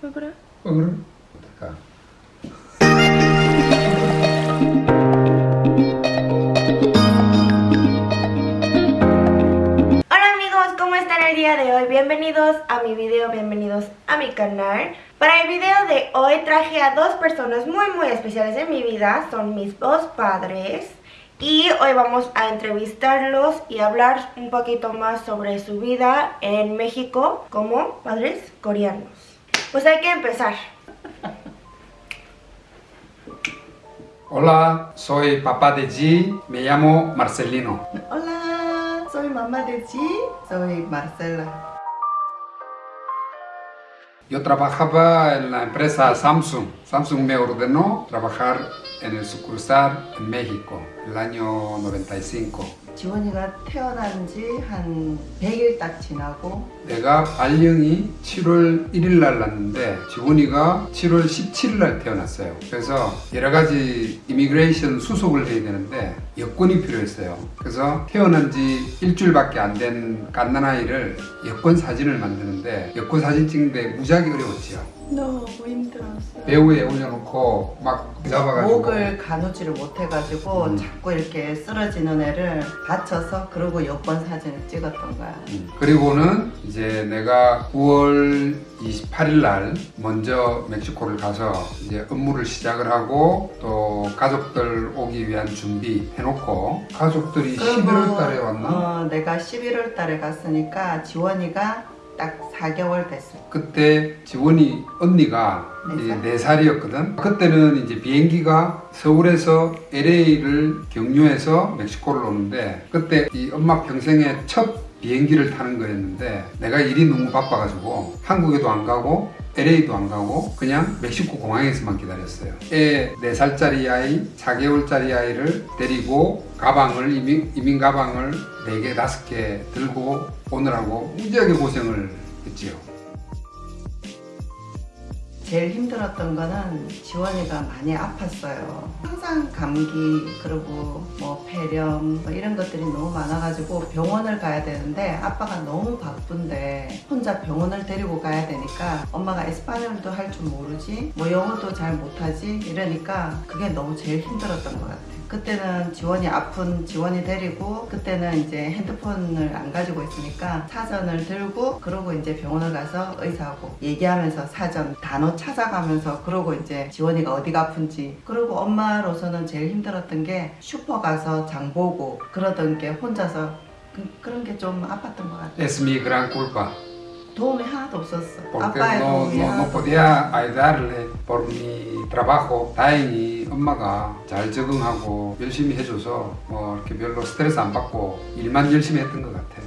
¿Volverá? Volverá. Hola amigos, cómo Voy el día de hoy, bienvenidos a mi video, bienvenidos a mi canal. Para el video de hoy traje a dos personas muy muy especiales en mi vida, son mis dos padres. Y hoy vamos a entrevistarlos y hablar un poquito más sobre su vida en México como padres coreanos. Pues hay que empezar. Hola, soy papá de G, me llamo Marcelino. Hola, soy mamá de G, soy Marcela. Yo trabajaba en la empresa Samsung. Samsung me ordenó trabajar en el sucursal en México el año 95. 지원이가 태어난 지 한 100일 딱 지나고 내가 발령이 7월 1일 날 났는데 지훈이가 7월 17일 날 태어났어요. 그래서 여러 가지 이미그레이션 수속을 해야 되는데 여권이 필요했어요. 그래서 태어난 지 일주일밖에 안 된 갓난아이를 여권 사진을 만드는데 여권 사진 찍는데 무지하게 어려웠지요. 너무 힘들었어요. 배우에 올려놓고 막 잡아가지고 목을 가누지를 못해가지고 음. 자꾸 이렇게 쓰러지는 애를 받쳐서 그러고 여권 사진을 찍었던 거야. 음, 그리고는 이제 내가 9월 28일 날 먼저 멕시코를 가서 이제 업무를 시작을 하고 또 가족들 오기 위한 준비 해놓고 가족들이 11월 달에 왔나? 어, 내가 11월 달에 갔으니까 지원이가 딱 4개월 됐어. 그때 지원이 언니가 네 살? 4살이었거든 그때는 이제 비행기가 서울에서 LA를 경유해서 멕시코를 오는데 그때 이 엄마 평생의 첫 비행기를 타는 거였는데 내가 일이 너무 바빠가지고 한국에도 안 가고 LA도 안 가고 그냥 멕시코 공항에서만 기다렸어요. 애 4살짜리 아이 4개월짜리 아이를 데리고 가방을 이민, 이민 가방을 4개 5개 들고 오느라고 무지하게 고생을 했지요 제일 힘들었던 거는 지원이가 많이 아팠어요. 항상 감기 그리고 뭐 폐렴 뭐 이런 것들이 너무 많아가지고 병원을 가야 되는데 아빠가 너무 바쁜데 혼자 병원을 데리고 가야 되니까 엄마가 에스파뇰도 할 줄 모르지 뭐 영어도 잘 못하지 이러니까 그게 너무 제일 힘들었던 것 같아요. 그때는 지원이 아픈 지원이 데리고 그때는 이제 핸드폰을 안 가지고 있으니까 사전을 들고 그러고 이제 병원을 가서 의사하고 얘기하면서 사전 단어 찾아가면서 그러고 이제 지원이가 어디가 아픈지 그리고 엄마로서는 제일 힘들었던 게 슈퍼 가서 장 보고 그러던 게 혼자서 그, 런 게 좀 아팠던 것 같아요. Es mi gran culpa, 도움이 하나도 없었어. 아빠의 no, 도움이 no, no 하나도 podía ayudarle mi trabajo. 다행히 엄마가 잘 적응하고 열심히 해줘서 뭐 이렇게 별로 스트레스 안 받고 일만 열심히 했던 것 같아.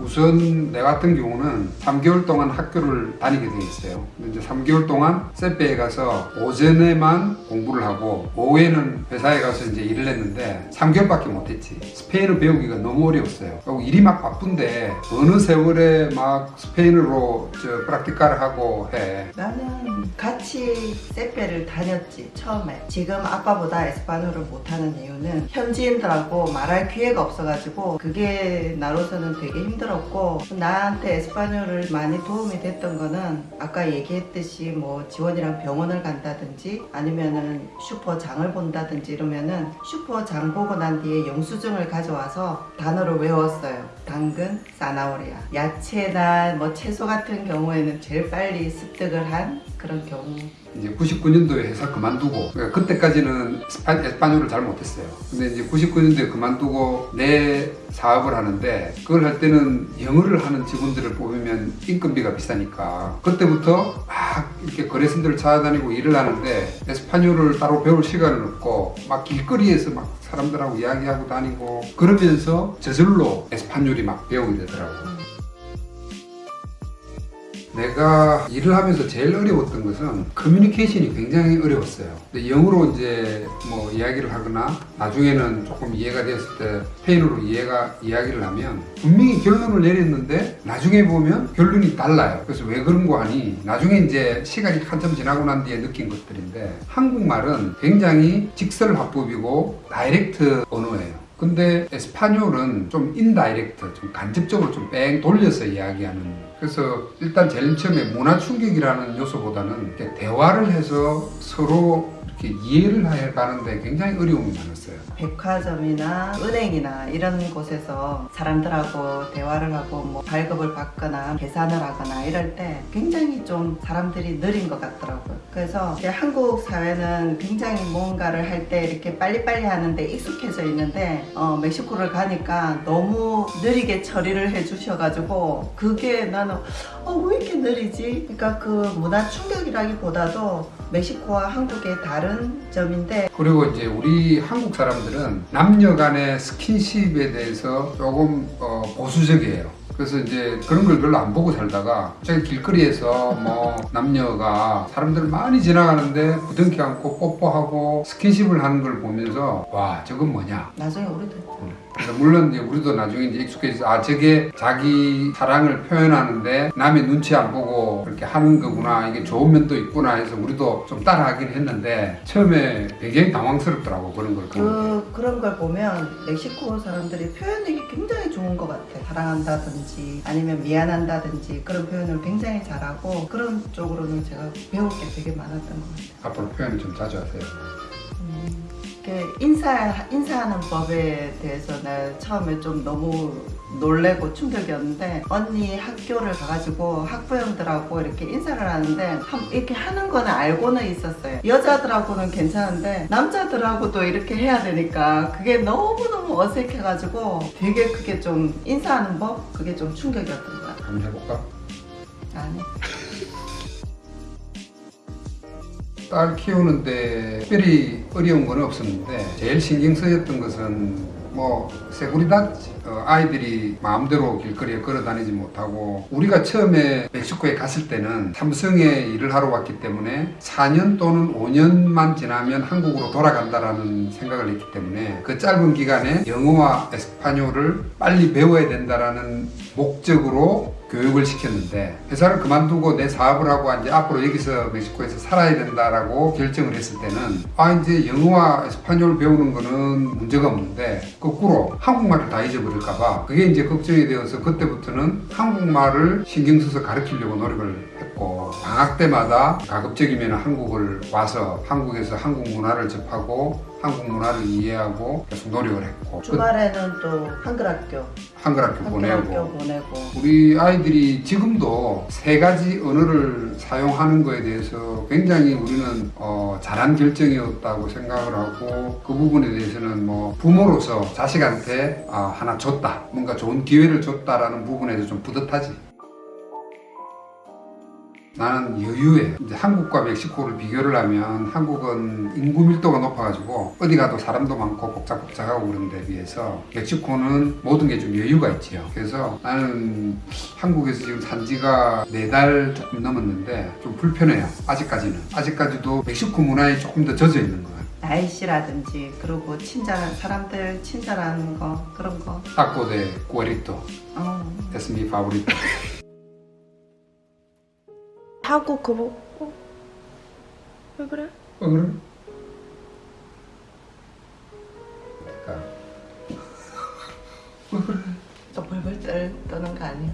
우선 내 같은 경우는 3개월 동안 학교를 다니게 돼 있어요. 이제 3개월 동안 CEPE에 가서 오전에만 공부를 하고 오후에는 회사에 가서 이제 일을 했는데 3개월밖에 못했지. 스페인어 배우기가 너무 어려웠어요. 그리고 일이 막 바쁜데 어느 세월에 막 스페인어로 저 práctica를 하고 해. 나는 같이 CEPE를 다녔지 처음에 지금 아빠보다 español을 못하는 이유는 현지인들하고 말할 기회가 없어가지고 그게 나로서는 되게 힘들 었고 나한테 español을 많이 도움이 됐던 거는 아까 얘기했듯이 뭐 지원이랑 병원을 간다든지 아니면은 슈퍼 장을 본다든지 이러면은 슈퍼 장 보고 난 뒤에 영수증을 가져와서 단어를 외웠어요. 당근, 사나오리아. 야채나 뭐 채소 같은 경우에는 제일 빨리 습득을 한 그런 경우. 이제 99년도에 회사 그만두고 그러니까 그때까지는 스파, 에스파뇰을 잘 못했어요. 근데 이제 99년도에 그만두고 내 사업을 하는데 그걸 할 때는 영어를 하는 직원들을 뽑으면 인건비가 비싸니까 그때부터 막 이렇게 거래선들을 찾아다니고 일을 하는데 에스파뇰을 따로 배울 시간은 없고 막 길거리에서 막 사람들하고 이야기하고 다니고 그러면서 저절로 에스파뇰이 막 배우게 되더라고요 내가 일을 하면서 제일 어려웠던 것은 커뮤니케이션이 굉장히 어려웠어요. 근데 영어로 이제 뭐 이야기를 하거나 나중에는 조금 이해가 되었을 때 스페인어로 이해가 이야기를 하면 분명히 결론을 내렸는데 나중에 보면 결론이 달라요. 그래서 왜 그런 거 하니 나중에 이제 시간이 한참 지나고 난 뒤에 느낀 것들인데 한국말은 굉장히 직설화법이고 direct 언어예요. 근데 español은 좀 indirect, 좀 간접적으로 좀 뺑 돌려서 이야기하는 그래서 일단 제일 처음에 문화 충격이라는 요소보다는 이렇게 대화를 해서 서로 이렇게 이해를 해 가는데 굉장히 어려움이 많았어요. 백화점이나 은행이나 이런 곳에서 사람들하고 대화를 하고 뭐 발급을 받거나 계산을 하거나 이럴 때 굉장히 좀 사람들이 느린 것 같더라고요. 그래서 한국 사회는 굉장히 뭔가를 할 때 이렇게 빨리빨리 하는데 익숙해져 있는데 어, 멕시코를 가니까 너무 느리게 처리를 해주셔가지고 그게 나는 어, 왜 이렇게 느리지? 그러니까 그 문화 충격이라기보다도 멕시코와 한국의 다른 점인데 그리고 이제 우리 한국 사람들은 남녀 간의 스킨십에 대해서 조금 어, 보수적이에요. 그래서 이제 그런 걸 별로 안 보고 살다가 저기 길거리에서 뭐 남녀가 사람들 많이 지나가는데 부둥켜 안고 뽀뽀하고 스킨십을 하는 걸 보면서 와 저건 뭐냐? 나중에 우리도 그래서 물론 이제 우리도 나중에 이제 익숙해져서 아 저게 자기 사랑을 표현하는데 남의 눈치 안 보고 그렇게 하는 거구나 이게 좋은 면도 있구나 해서 우리도 좀 따라하긴 했는데 처음에 굉장히 당황스럽더라고 그런 걸. 그, 그런 걸 보면 멕시코 사람들이 표현력이 굉장히 좋은 것 같아. 사랑한다든지 아니면 미안한다든지 그런 표현을 굉장히 잘하고 그런 쪽으로는 제가 배울 게 되게 많았던 것 같아요. 앞으로 표현을 좀 자주 하세요. 음, 인사, 인사하는 법에 대해서 나 처음에 좀 너무 놀래고 충격이었는데 언니 학교를 가가지고 학부형들하고 이렇게 인사를 하는데 한- 이렇게 하는 거는 알고는 있었어요. 여자들하고는 괜찮은데 남자들하고도 이렇게 해야 되니까 그게 너무너무 어색해가지고 되게 그게 좀 인사하는 법? 그게 좀 충격이었던 것 같아요. 한번 해볼까? 아니. 딸 키우는데 특별히 어려운 건 없었는데 제일 신경 쓰였던 것은 뭐 세구리다 어, 아이들이 마음대로 길거리에 걸어 다니지 못하고 우리가 처음에 멕시코에 갔을 때는 삼성에 일을 하러 왔기 때문에 4년 또는 5년만 지나면 한국으로 돌아간다라는 생각을 했기 때문에 그 짧은 기간에 영어와 에스파뇰을 빨리 배워야 된다라는 목적으로 교육을 시켰는데 회사를 그만두고 내 사업을 하고 이제 앞으로 여기서 멕시코에서 살아야 된다라고 결정을 했을 때는 아 이제 영어와 에스파뇰을 배우는 거는 문제가 없는데 거꾸로 한국말을 다 잊어버릴까 봐 그게 이제 걱정이 되어서 그때부터는 한국말을 신경 써서 가르치려고 노력을 했고 방학 때마다 가급적이면 한국을 와서 한국에서 한국 문화를 접하고 한국 문화를 이해하고 계속 노력을 했고 그 주말에는 또 한글 학교, 한글 학교 한글 보내고. 보내고. 우리 아이들이 지금도 세 가지 언어를 사용하는 거에 대해서 굉장히 우리는 어, 잘한 결정이었다고 생각을 하고 그 부분에 대해서는 뭐 부모로서 자식한테 아, 하나 줬다. 뭔가 좋은 기회를 줬다라는 부분에서 좀 뿌듯하지 나는 여유해. 이제 한국과 멕시코를 비교를 하면 한국은 인구 밀도가 높아가지고 어디 가도 사람도 많고 복잡복잡하고 그런 데 비해서 멕시코는 모든 게 좀 여유가 있지요. 그래서 나는 한국에서 지금 산 지가 네달 조금 넘었는데 좀 불편해요. 아직까지는. 아직까지도 멕시코 문화에 조금 더 젖어 있는 것 같아요. 날씨라든지 그리고 친절한 사람들 친절한 거 그런 거. Taco de cuerito 어. mi favorito. 하고 그거 어? 왜 그래? 어, 그래? 왜 그래? 또 벌벌 떨, 떠는 거 아니야?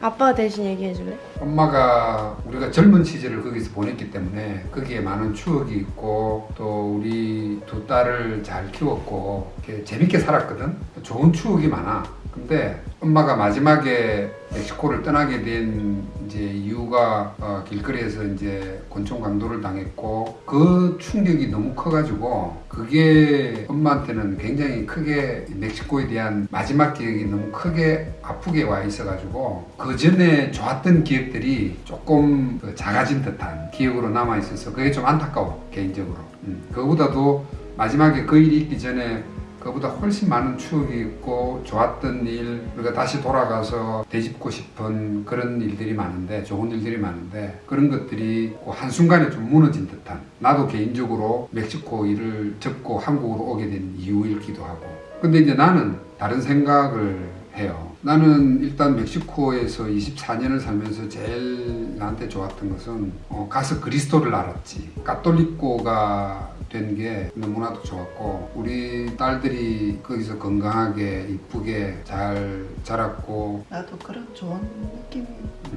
아. 아빠가 대신 얘기해 줄래? 엄마가 우리가 젊은 시절을 거기서 보냈기 때문에 거기에 많은 추억이 있고 또 우리 두 딸을 잘 키웠고 재밌게 살았거든. 좋은 추억이 많아. 근데 엄마가 마지막에 멕시코를 떠나게 된 이제 이유가 어, 길거리에서 이제 권총 강도를 당했고 그 충격이 너무 커가지고 그게 엄마한테는 굉장히 크게 멕시코에 대한 마지막 기억이 너무 크게 아프게 와 있어가지고 그 전에 좋았던 기억들이 조금 그 작아진 듯한 기억으로 남아 있어서 그게 좀 안타까워 개인적으로. 음, 그거보다도 마지막에 그 일이 있기 전에 그보다 훨씬 많은 추억이 있고 좋았던 일 우리가 다시 돌아가서 되짚고 싶은 그런 일들이 많은데 좋은 일들이 많은데 그런 것들이 그 한순간에 좀 무너진 듯한 나도 개인적으로 멕시코 일을 접고 한국으로 오게 된 이유이기도 하고. 근데 이제 나는 다른 생각을 해요 나는 일단 멕시코에서 24년을 살면서 제일 나한테 좋았던 것은 어, 가서 그리스도를 알았지. 가톨릭고가 된 게 너무나도 좋았고 우리 딸들이 거기서 건강하게 이쁘게 잘 자랐고 나도 그런 좋은 느낌이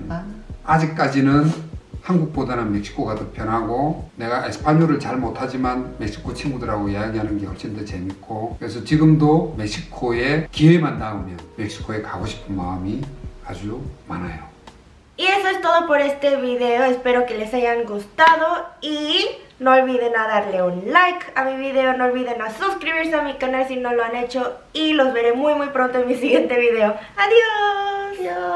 많아. 아직까지는 한국보다는 멕시코가 더 편하고 내가 에스파뇰을 잘 못하지만 멕시코 친구들하고 이야기하는 게 훨씬 더 재밌고 그래서 지금도 멕시코에 기회만 닿으면 멕시코에 가고 싶은 마음이 아주 많아요. Y eso es todo por este video, espero que les hayan gustado y no olviden a darle un like a mi video, no olviden a suscribirse a mi canal si no lo han hecho y los veré muy muy pronto en mi siguiente video. Adiós. 안녕.